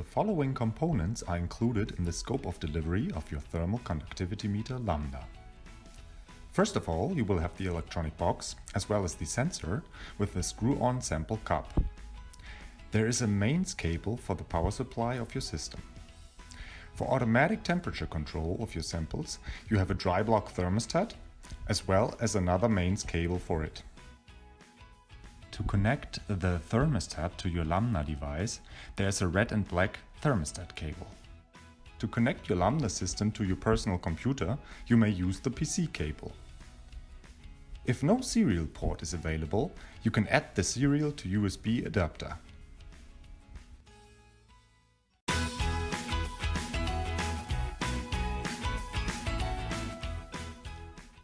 The following components are included in the scope of delivery of your thermal conductivity meter Lambda. First of all, you will have the electronic box, as well as the sensor with the screw-on sample cup. There is a mains cable for the power supply of your system. For automatic temperature control of your samples, you have a dry block thermostat, as well as another mains cable for it. To connect the thermostat to your Lambda device, there is a red and black thermostat cable. To connect your Lambda system to your personal computer, you may use the PC cable. If no serial port is available, you can add the serial to USB adapter.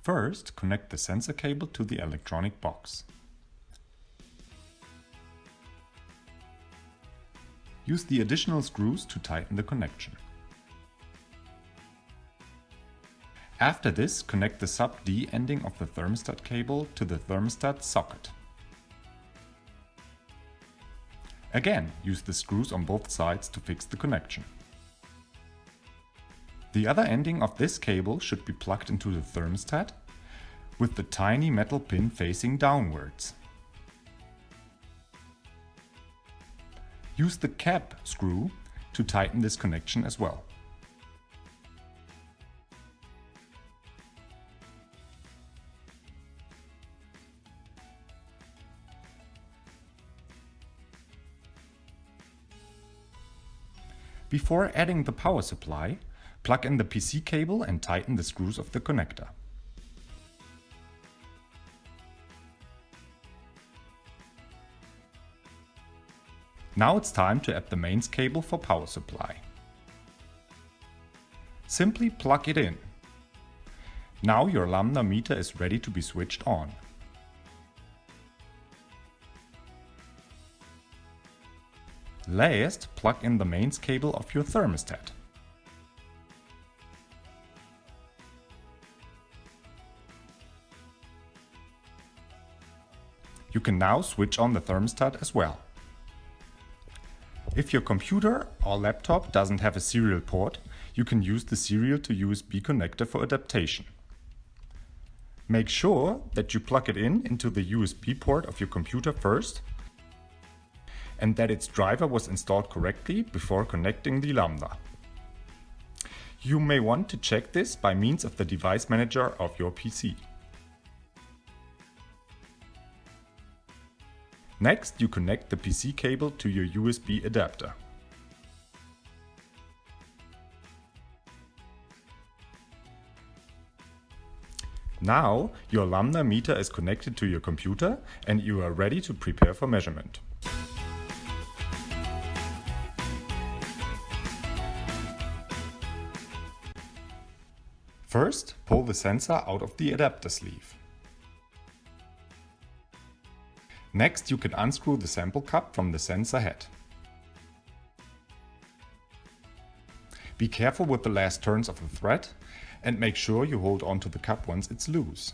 First, connect the sensor cable to the electronic box. Use the additional screws to tighten the connection. After this, connect the sub-D ending of the thermostat cable to the thermostat socket. Again, use the screws on both sides to fix the connection. The other ending of this cable should be plugged into the thermostat with the tiny metal pin facing downwards. Use the cap screw to tighten this connection as well. Before adding the power supply, Plug in the PC cable and tighten the screws of the connector. Now it's time to add the mains cable for power supply. Simply plug it in. Now your Lambda meter is ready to be switched on. Last, plug in the mains cable of your thermostat. You can now switch on the thermostat as well. If your computer or laptop doesn't have a serial port, you can use the serial to USB connector for adaptation. Make sure that you plug it in into the USB port of your computer first and that its driver was installed correctly before connecting the Lambda. You may want to check this by means of the device manager of your PC. Next, you connect the PC cable to your USB adapter. Now, your Lambda meter is connected to your computer and you are ready to prepare for measurement. First, pull the sensor out of the adapter sleeve. Next you can unscrew the sample cup from the sensor head. Be careful with the last turns of the thread and make sure you hold on to the cup once it's loose.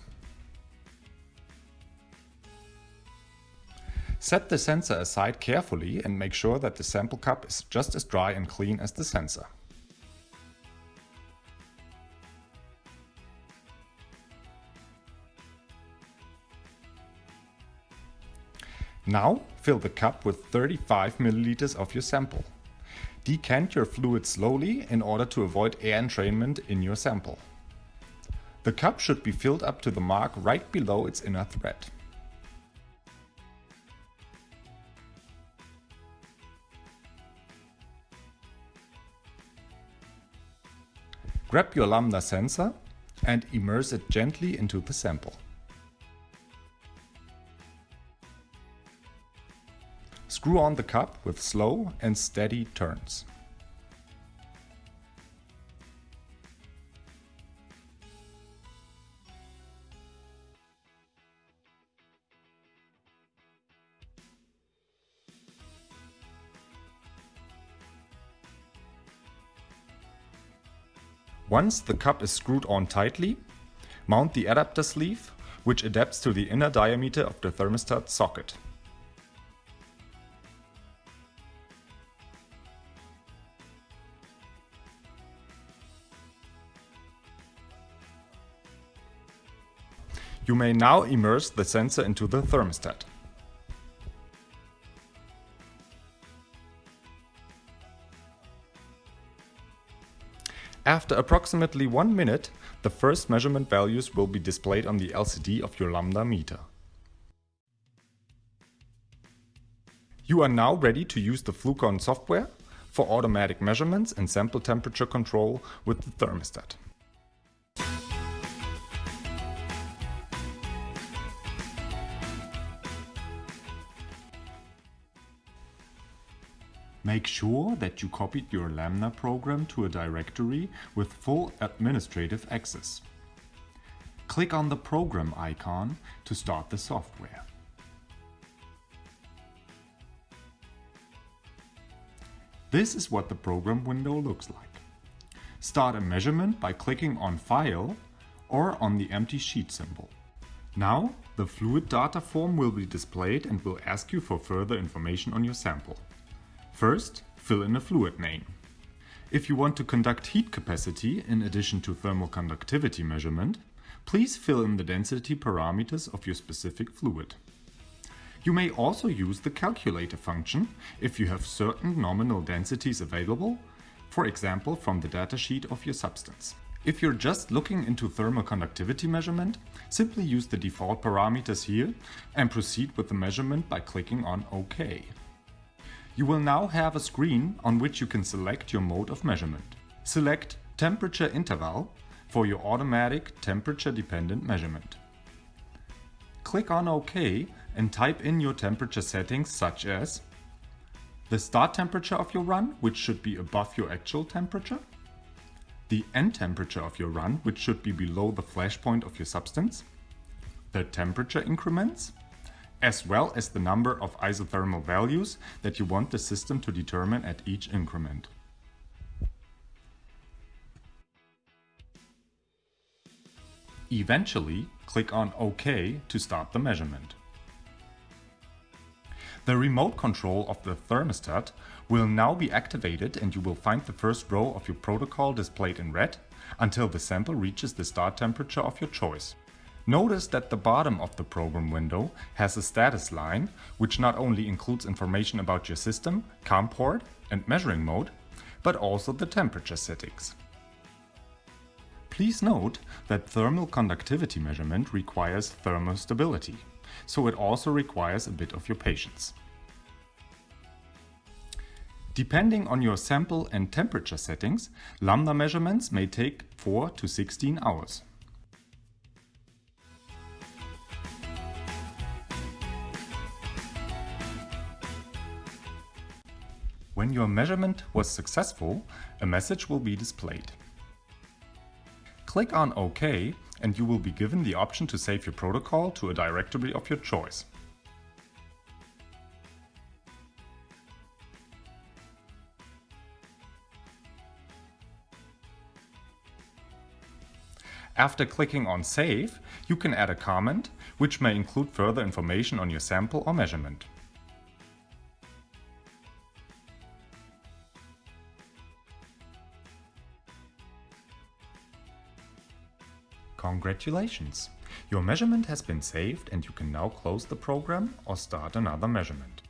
Set the sensor aside carefully and make sure that the sample cup is just as dry and clean as the sensor. Now fill the cup with 35 milliliters of your sample. Decant your fluid slowly in order to avoid air entrainment in your sample. The cup should be filled up to the mark right below its inner thread. Grab your lambda sensor and immerse it gently into the sample. Screw on the cup with slow and steady turns. Once the cup is screwed on tightly, mount the adapter sleeve, which adapts to the inner diameter of the thermostat socket. You may now immerse the sensor into the thermostat. After approximately one minute, the first measurement values will be displayed on the LCD of your Lambda meter. You are now ready to use the Flucon software for automatic measurements and sample temperature control with the thermostat. Make sure that you copied your Lambda program to a directory with full administrative access. Click on the program icon to start the software. This is what the program window looks like. Start a measurement by clicking on File or on the empty sheet symbol. Now, the fluid data form will be displayed and will ask you for further information on your sample. First, fill in a fluid name. If you want to conduct heat capacity in addition to thermal conductivity measurement, please fill in the density parameters of your specific fluid. You may also use the calculator function if you have certain nominal densities available, for example from the datasheet of your substance. If you're just looking into thermal conductivity measurement, simply use the default parameters here and proceed with the measurement by clicking on OK. You will now have a screen on which you can select your mode of measurement. Select Temperature Interval for your automatic temperature-dependent measurement. Click on OK and type in your temperature settings such as the start temperature of your run, which should be above your actual temperature, the end temperature of your run, which should be below the flash point of your substance, the temperature increments, as well as the number of isothermal values that you want the system to determine at each increment. Eventually, click on OK to start the measurement. The remote control of the thermostat will now be activated and you will find the first row of your protocol displayed in red until the sample reaches the start temperature of your choice. Notice that the bottom of the program window has a status line, which not only includes information about your system, COM port and measuring mode, but also the temperature settings. Please note that thermal conductivity measurement requires thermostability, so it also requires a bit of your patience. Depending on your sample and temperature settings, lambda measurements may take 4 to 16 hours. When your measurement was successful, a message will be displayed. Click on OK and you will be given the option to save your protocol to a directory of your choice. After clicking on Save, you can add a comment, which may include further information on your sample or measurement. Congratulations! Your measurement has been saved and you can now close the program or start another measurement.